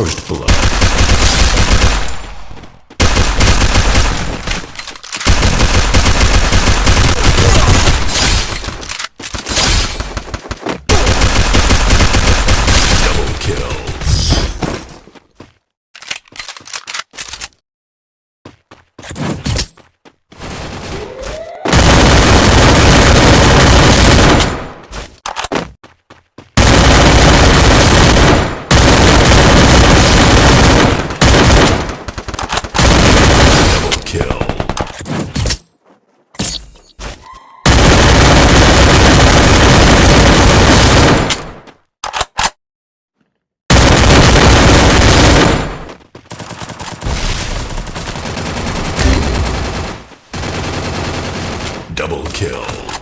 First Blood. Double kill.